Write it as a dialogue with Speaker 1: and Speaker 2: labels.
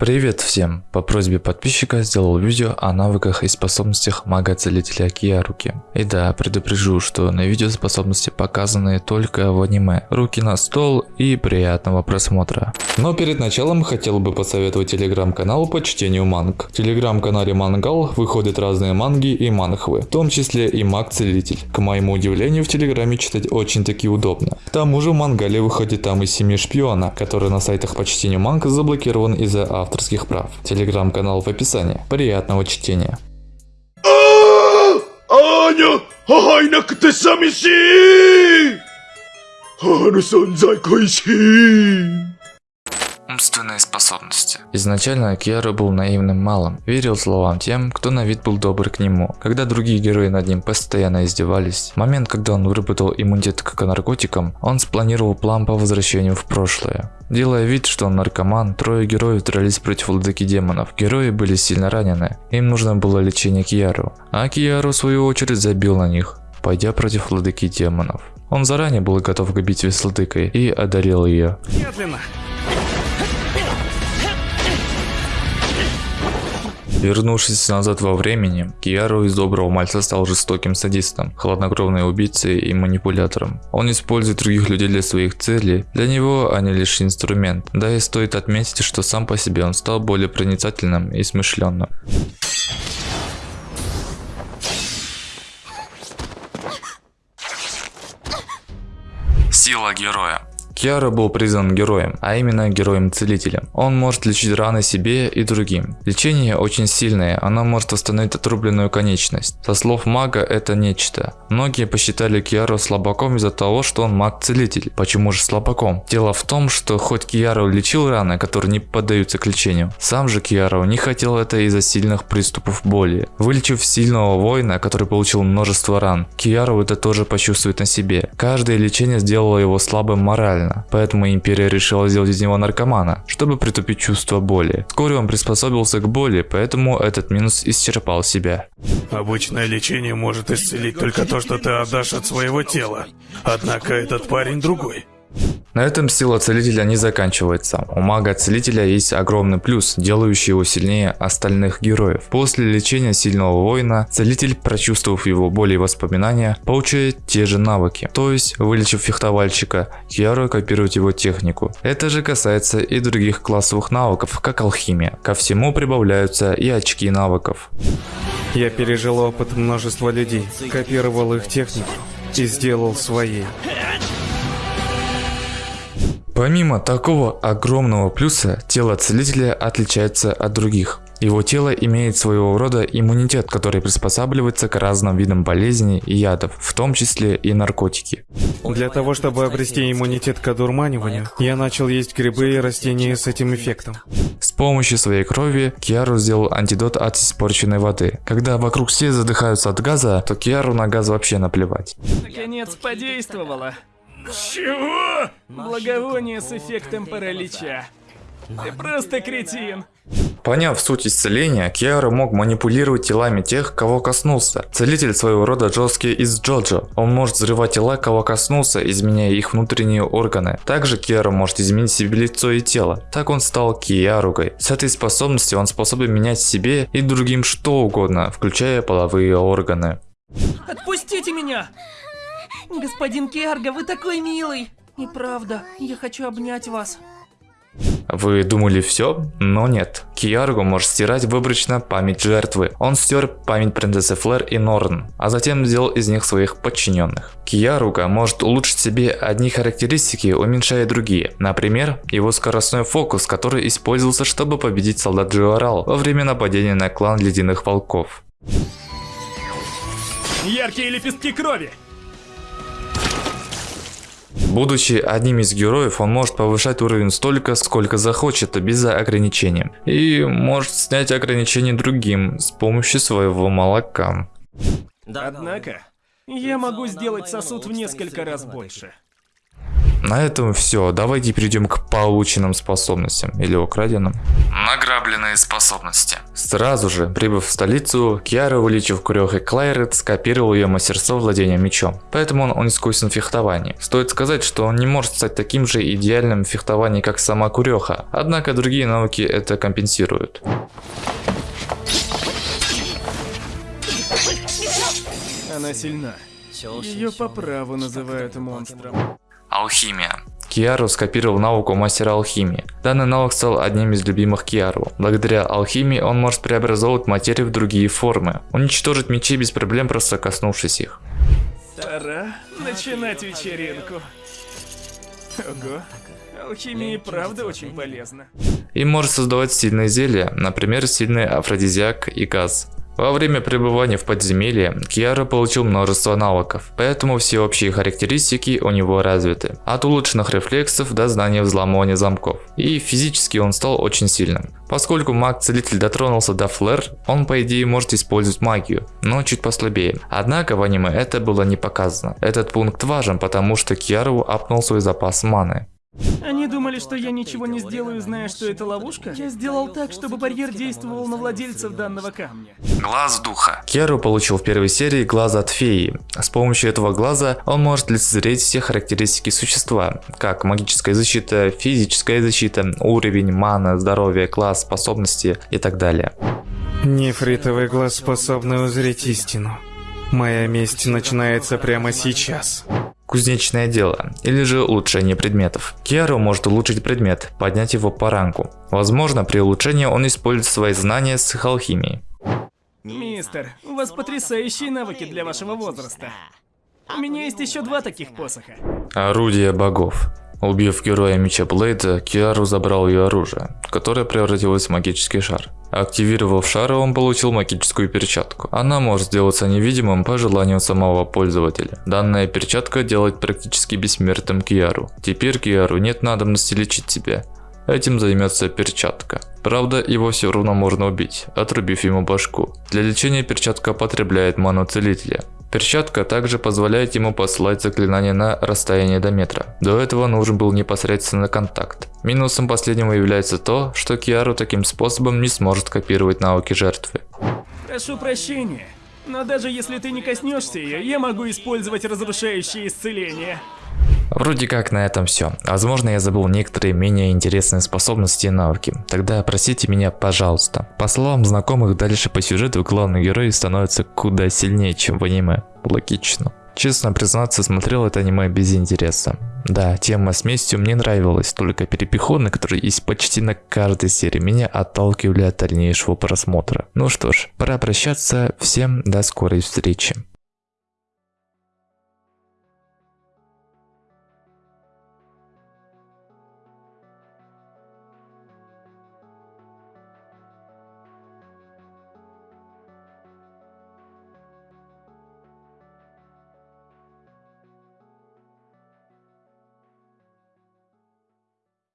Speaker 1: Привет всем! По просьбе подписчика сделал видео о навыках и способностях мага-целителя Кияруки. И да, предупрежу, что на видео способности показаны только в аниме. Руки на стол и приятного просмотра. Но перед началом хотел бы посоветовать телеграм-канал по чтению манг. В телеграм-канале Мангал выходят разные манги и манхвы, в том числе и маг-целитель. К моему удивлению, в телеграме читать очень таки удобно. К тому же в мангале выходит там и семьи шпиона, который на сайтах по чтению манг заблокирован из-за авторства авторских прав. Телеграм-канал в описании. Приятного чтения.
Speaker 2: Аня! 会いなくて寂しいあの存在恋しい
Speaker 1: Умственные способности. Изначально Киару был наивным малым, верил словам тем, кто на вид был добр к нему. Когда другие герои над ним постоянно издевались, в момент, когда он выработал иммунитет к наркотикам, он спланировал план по возвращению в прошлое. Делая вид, что он наркоман, трое героев дрались против владыки демонов. Герои были сильно ранены, им нужно было лечение Киару, а Киару в свою очередь забил на них, пойдя против владыки демонов. Он заранее был готов к битве с владыкой и одарил ее. Медленно! Вернувшись назад во времени, Киару из доброго мальца стал жестоким садистом, хладнокровной убийцей и манипулятором. Он использует других людей для своих целей, для него они лишь инструмент. Да и стоит отметить, что сам по себе он стал более проницательным и смышленным. Сила героя. Киара был признан героем, а именно героем-целителем. Он может лечить раны себе и другим. Лечение очень сильное, оно может восстановить отрубленную конечность. Со слов мага это нечто. Многие посчитали Киару слабаком из-за того, что он маг-целитель. Почему же слабаком? Дело в том, что хоть Киару лечил раны, которые не поддаются к лечению, сам же Киару не хотел это из-за сильных приступов боли. Вылечив сильного воина, который получил множество ран, Киару это тоже почувствует на себе. Каждое лечение сделало его слабым морально сильно, поэтому империя решила сделать из него наркомана, чтобы притупить чувство боли. Вскоре он приспособился к боли, поэтому этот минус исчерпал себя.
Speaker 2: Обычное лечение может исцелить только то, что ты отдашь от своего тела. Однако этот парень другой.
Speaker 1: На этом сила целителя не заканчивается. У мага-целителя есть огромный плюс, делающий его сильнее остальных героев. После лечения сильного воина, целитель, прочувствовав его боли и воспоминания, получает те же навыки. То есть, вылечив фехтовальщика, Киару копирует его технику. Это же касается и других классовых навыков, как алхимия. Ко всему прибавляются и очки навыков.
Speaker 3: Я пережил опыт множества людей, копировал их технику и сделал своей.
Speaker 1: Помимо такого огромного плюса, тело целителя отличается от других. Его тело имеет своего рода иммунитет, который приспосабливается к разным видам болезней и ядов, в том числе и наркотики.
Speaker 3: Для того, чтобы обрести иммунитет к одурманиванию, я начал есть грибы и растения с этим эффектом.
Speaker 1: С помощью своей крови Киару сделал антидот от испорченной воды. Когда вокруг все задыхаются от газа, то Киару на газ вообще наплевать.
Speaker 4: Наконец подействовало.
Speaker 2: Чего?
Speaker 4: Благовоние с эффектом паралича. Ты просто кретин.
Speaker 1: Поняв суть исцеления, Киара мог манипулировать телами тех, кого коснулся. Целитель своего рода жесткий из Джоджо. Он может взрывать тела, кого коснулся, изменяя их внутренние органы. Также Киара может изменить себе лицо и тело. Так он стал Киаругой. С этой способностью он способен менять себе и другим что угодно, включая половые органы.
Speaker 4: Отпустите меня! Господин Киарга, вы такой милый! И правда, я хочу обнять вас.
Speaker 1: Вы думали все? Но нет. Киарго может стирать выборочно память жертвы. Он стер память принцессы Флэр и Норн, а затем сделал из них своих подчиненных. Киаруга может улучшить себе одни характеристики, уменьшая другие. Например, его скоростной фокус, который использовался, чтобы победить солдат Джиорал во время нападения на клан Ледяных Волков.
Speaker 4: Яркие лепестки крови!
Speaker 1: Будучи одним из героев, он может повышать уровень столько, сколько захочет, без ограничения. И может снять ограничения другим с помощью своего молока.
Speaker 4: Однако, я могу сделать сосуд в несколько раз больше.
Speaker 1: На этом все. Давайте перейдем к полученным способностям или украденным. Награбленные способности. Сразу же, прибыв в столицу, Киара, увеличив Курёх и Клайрет, скопировал ее мастерство владения мечом. Поэтому он, он искусен в фехтовании. Стоит сказать, что он не может стать таким же идеальным в фехтовании, как сама Курёха. Однако другие навыки это компенсируют.
Speaker 5: Она сильна. Ее по праву называют монстром.
Speaker 1: Алхимия. Киару скопировал навык у мастера алхимии. Данный навык стал одним из любимых Киару. Благодаря алхимии он может преобразовывать материю в другие формы, уничтожить мечи без проблем, просто коснувшись их.
Speaker 5: Пора начинать вечеринку. Ого. Алхимия и правда очень полезна.
Speaker 1: И может создавать сильные зелья, например, сильный афродизиак и газ. Во время пребывания в подземелье Киара получил множество навыков, поэтому все общие характеристики у него развиты. От улучшенных рефлексов до знания взламывания замков. И физически он стал очень сильным. Поскольку маг-целитель дотронулся до флэр, он по идее может использовать магию, но чуть послабее. Однако в аниме это было не показано. Этот пункт важен, потому что Киару апнул свой запас маны.
Speaker 5: Они думали, что я ничего не сделаю, зная, что это ловушка? Я сделал так, чтобы барьер действовал на владельцев данного камня.
Speaker 1: Глаз духа. Керу получил в первой серии глаз от феи. С помощью этого глаза он может лицезреть все характеристики существа, как магическая защита, физическая защита, уровень, мана, здоровье, класс, способности и так далее.
Speaker 3: Нефритовый глаз способный узреть истину. Моя месть начинается прямо сейчас.
Speaker 1: Кузнечное дело, или же улучшение предметов. Киару может улучшить предмет, поднять его по ранку. Возможно, при улучшении он использует свои знания с их алхимией.
Speaker 5: Мистер, у вас потрясающие навыки для вашего возраста. У меня есть еще два таких посоха.
Speaker 1: Орудие богов. Убив героя меча Блейда, Киару забрал ее оружие, которое превратилось в магический шар. Активировав шар, он получил магическую перчатку. Она может сделаться невидимым по желанию самого пользователя. Данная перчатка делает практически бессмертным Киару. Теперь Киару нет надобности лечить тебя. Этим займется перчатка. Правда, его все равно можно убить, отрубив ему башку. Для лечения перчатка потребляет ману целителя. Перчатка также позволяет ему посылать заклинания на расстояние до метра. До этого нужен был непосредственно контакт. Минусом последнего является то, что Киару таким способом не сможет копировать навыки жертвы.
Speaker 5: Прошу прощения, но даже если ты не коснешься ее, я могу использовать разрушающее исцеление.
Speaker 1: Вроде как на этом все. Возможно я забыл некоторые менее интересные способности и навыки. Тогда просите меня пожалуйста. По словам знакомых, дальше по сюжету главный герой становится куда сильнее, чем в аниме. Логично. Честно признаться, смотрел это аниме без интереса. Да, тема с местью мне нравилась, только перепиходы, которые есть почти на каждой серии, меня отталкивали от дальнейшего просмотра. Ну что ж, пора прощаться, всем до скорой встречи.